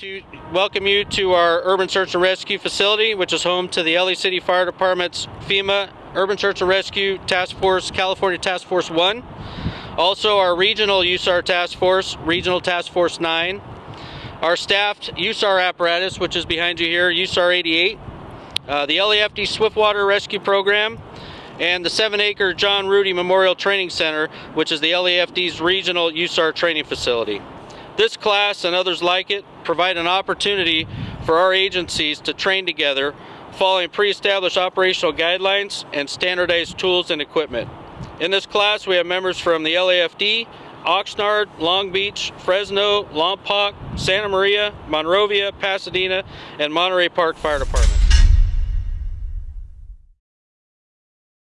to welcome you to our Urban Search and Rescue facility, which is home to the LA City Fire Department's FEMA Urban Search and Rescue Task Force, California Task Force 1. Also our regional USAR Task Force, Regional Task Force 9. Our staffed USAR apparatus, which is behind you here, USAR 88. Uh, the LAFD Swiftwater Rescue Program, and the seven acre John Rudy Memorial Training Center, which is the LAFD's regional USAR training facility. This class and others like it provide an opportunity for our agencies to train together following pre-established operational guidelines and standardized tools and equipment. In this class, we have members from the LAFD, Oxnard, Long Beach, Fresno, Lompoc, Santa Maria, Monrovia, Pasadena, and Monterey Park Fire Department.